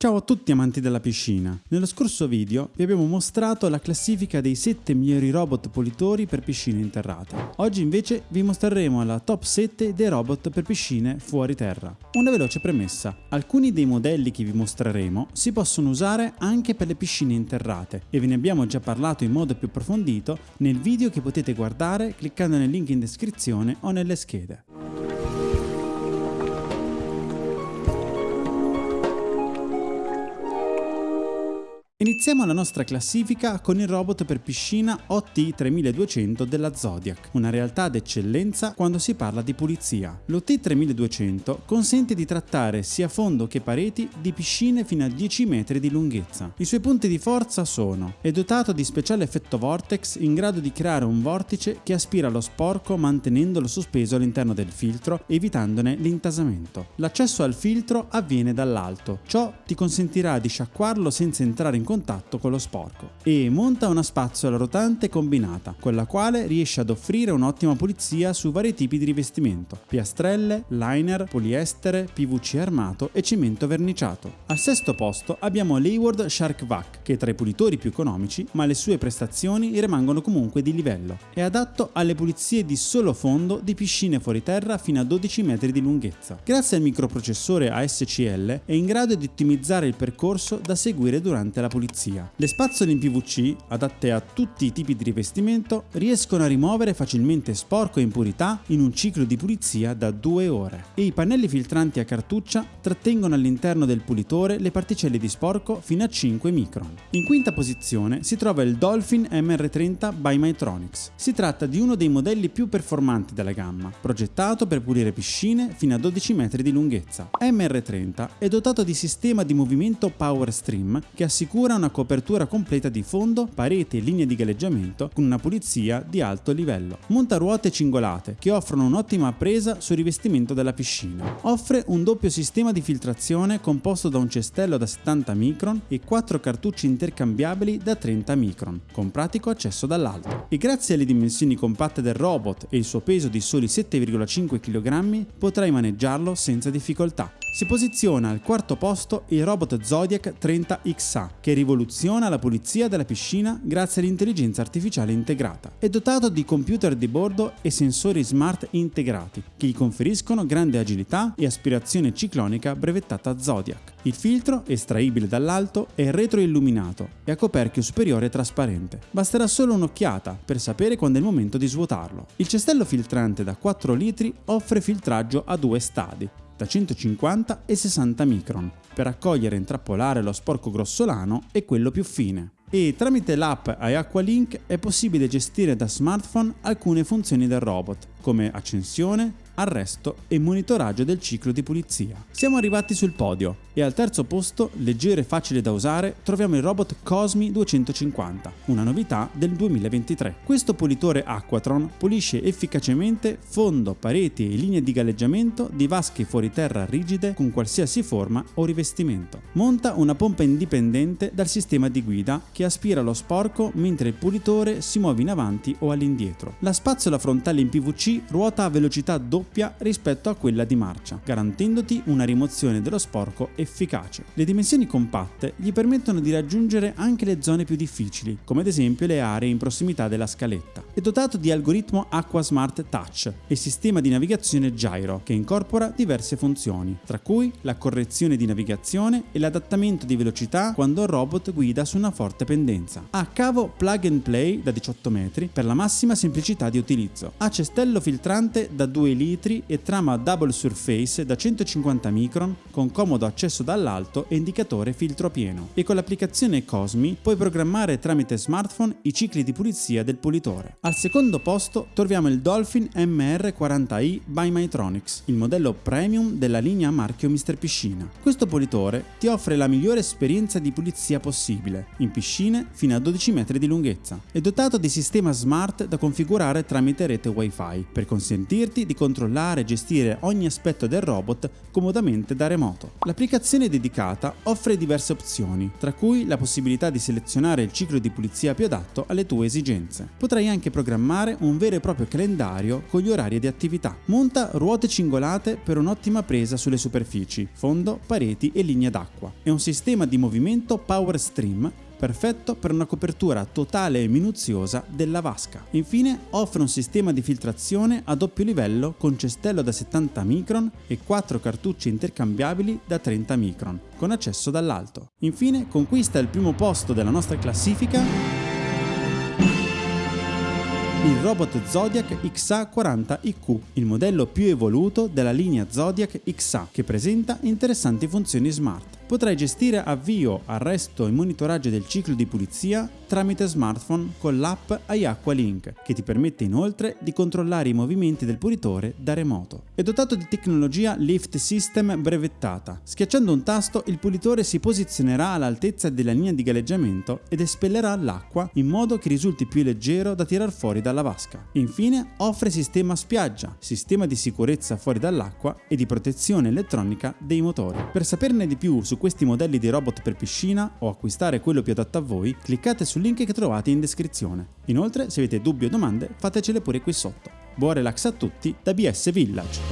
Ciao a tutti amanti della piscina. Nello scorso video vi abbiamo mostrato la classifica dei 7 migliori robot pulitori per piscine interrate. Oggi invece vi mostreremo la top 7 dei robot per piscine fuori terra. Una veloce premessa. Alcuni dei modelli che vi mostreremo si possono usare anche per le piscine interrate e ve ne abbiamo già parlato in modo più approfondito nel video che potete guardare cliccando nel link in descrizione o nelle schede. Iniziamo la nostra classifica con il robot per piscina OT3200 della Zodiac, una realtà d'eccellenza quando si parla di pulizia. L'OT3200 consente di trattare sia fondo che pareti di piscine fino a 10 metri di lunghezza. I suoi punti di forza sono è dotato di speciale effetto vortex in grado di creare un vortice che aspira lo sporco mantenendolo sospeso all'interno del filtro evitandone l'intasamento. L'accesso al filtro avviene dall'alto, ciò ti consentirà di sciacquarlo senza entrare in contatto con lo sporco e monta una spazzola rotante combinata, con la quale riesce ad offrire un'ottima pulizia su vari tipi di rivestimento, piastrelle, liner, poliestere, PVC armato e cemento verniciato. Al sesto posto abbiamo l'Hayward Shark Vac, che è tra i pulitori più economici, ma le sue prestazioni rimangono comunque di livello. È adatto alle pulizie di solo fondo di piscine fuori terra fino a 12 metri di lunghezza. Grazie al microprocessore ASCL è in grado di ottimizzare il percorso da seguire durante la pulizia pulizia. Le spazzole in PVC, adatte a tutti i tipi di rivestimento, riescono a rimuovere facilmente sporco e impurità in un ciclo di pulizia da 2 ore e i pannelli filtranti a cartuccia trattengono all'interno del pulitore le particelle di sporco fino a 5 micron. In quinta posizione si trova il Dolphin MR30 by Mytronics. Si tratta di uno dei modelli più performanti della gamma, progettato per pulire piscine fino a 12 metri di lunghezza. MR30 è dotato di sistema di movimento Power Stream che assicura assicura una copertura completa di fondo, pareti e linee di galleggiamento con una pulizia di alto livello. Monta ruote cingolate che offrono un'ottima presa sul rivestimento della piscina. Offre un doppio sistema di filtrazione composto da un cestello da 70 micron e 4 cartucce intercambiabili da 30 micron, con pratico accesso dall'alto. E grazie alle dimensioni compatte del robot e il suo peso di soli 7,5 kg potrai maneggiarlo senza difficoltà. Si posiziona al quarto posto il robot Zodiac 30XA, che rivoluziona la pulizia della piscina grazie all'intelligenza artificiale integrata. È dotato di computer di bordo e sensori smart integrati, che gli conferiscono grande agilità e aspirazione ciclonica brevettata Zodiac. Il filtro, estraibile dall'alto, è retroilluminato e a coperchio superiore trasparente. Basterà solo un'occhiata per sapere quando è il momento di svuotarlo. Il cestello filtrante da 4 litri offre filtraggio a due stadi, da 150 e 60 micron per accogliere e intrappolare lo sporco grossolano e quello più fine. E tramite l'app iAqualink è possibile gestire da smartphone alcune funzioni del robot, come accensione, arresto e monitoraggio del ciclo di pulizia. Siamo arrivati sul podio e al terzo posto, leggero e facile da usare, troviamo il robot Cosmi 250, una novità del 2023. Questo pulitore Aquatron pulisce efficacemente fondo, pareti e linee di galleggiamento di vasche fuori terra rigide con qualsiasi forma o rivestimento. Monta una pompa indipendente dal sistema di guida che aspira lo sporco mentre il pulitore si muove in avanti o all'indietro. La spazzola frontale in PVC ruota a velocità doppia doppia rispetto a quella di marcia, garantendoti una rimozione dello sporco efficace. Le dimensioni compatte gli permettono di raggiungere anche le zone più difficili, come ad esempio le aree in prossimità della scaletta. È dotato di algoritmo Aqua Smart Touch e sistema di navigazione Gyro che incorpora diverse funzioni, tra cui la correzione di navigazione e l'adattamento di velocità quando il robot guida su una forte pendenza. Ha cavo plug and play da 18 metri per la massima semplicità di utilizzo. Ha cestello filtrante da 2 litri litri e trama double surface da 150 micron con comodo accesso dall'alto e indicatore filtro pieno. E con l'applicazione Cosmi puoi programmare tramite smartphone i cicli di pulizia del pulitore. Al secondo posto troviamo il Dolphin MR40i by Mytronics, il modello premium della linea marchio Mr. Piscina. Questo pulitore ti offre la migliore esperienza di pulizia possibile, in piscine fino a 12 metri di lunghezza. È dotato di sistema smart da configurare tramite rete Wi-Fi per consentirti di controllare controllare e gestire ogni aspetto del robot comodamente da remoto. L'applicazione dedicata offre diverse opzioni, tra cui la possibilità di selezionare il ciclo di pulizia più adatto alle tue esigenze. Potrai anche programmare un vero e proprio calendario con gli orari di attività. Monta ruote cingolate per un'ottima presa sulle superfici, fondo, pareti e linee d'acqua. È un sistema di movimento Power Stream perfetto per una copertura totale e minuziosa della vasca. Infine offre un sistema di filtrazione a doppio livello con cestello da 70 micron e 4 cartucce intercambiabili da 30 micron, con accesso dall'alto. Infine conquista il primo posto della nostra classifica il robot Zodiac XA40IQ, il modello più evoluto della linea Zodiac XA, che presenta interessanti funzioni smart. Potrai gestire avvio, arresto e monitoraggio del ciclo di pulizia tramite smartphone con l'app iAqua Link, che ti permette inoltre di controllare i movimenti del pulitore da remoto. È dotato di tecnologia Lift System brevettata. Schiacciando un tasto, il pulitore si posizionerà all'altezza della linea di galleggiamento ed espellerà l'acqua in modo che risulti più leggero da tirar fuori dalla vasca. Infine, offre sistema spiaggia, sistema di sicurezza fuori dall'acqua e di protezione elettronica dei motori. Per saperne di più questi modelli di robot per piscina o acquistare quello più adatto a voi, cliccate sul link che trovate in descrizione. Inoltre, se avete dubbi o domande, fatecele pure qui sotto. Buon relax a tutti da BS Village!